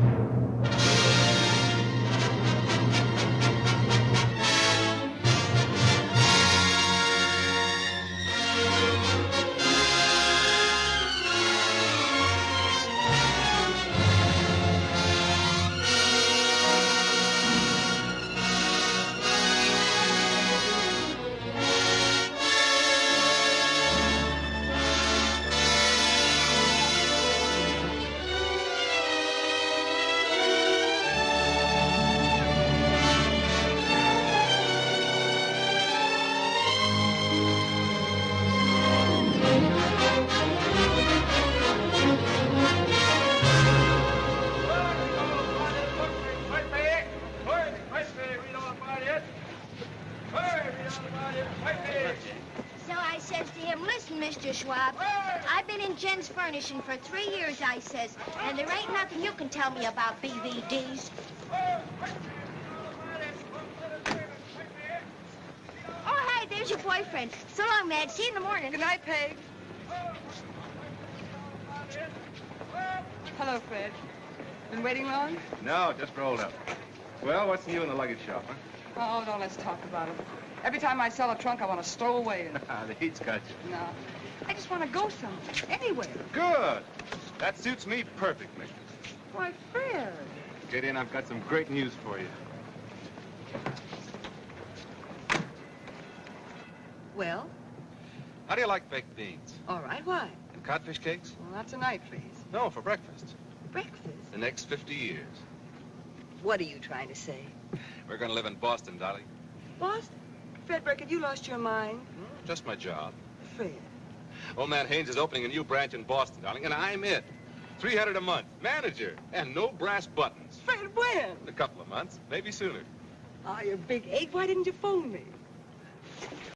you So I says to him, listen, Mr. Schwab, I've been in Jen's furnishing for three years, I says, and there ain't nothing you can tell me about BVDs. Oh, hey, there's your boyfriend. So long, Madge. See you in the morning. Good night, Peg. Hello, Fred. Been waiting long? No, just rolled up. Well, what's new in the luggage shop, huh? Oh, don't let's talk about it. Every time I sell a trunk, I want to stow away in it. the heat's got you. No. I just want to go somewhere, anywhere. Good. That suits me perfectly. Why, Fred. Get in, I've got some great news for you. Well, How do you like baked beans? all right, why? And codfish cakes? Well, not tonight, please. No, for breakfast. Breakfast? The next 50 years. What are you trying to say? We're gonna live in Boston, Dolly. Boston? Fred Burkett, you lost your mind. Hmm, just my job. Fred. Old man Haynes is opening a new branch in Boston, darling, and I'm it. 300 a month, manager, and no brass buttons. Fred, when? In a couple of months, maybe sooner. Ah, oh, you're big eight. Why didn't you phone me?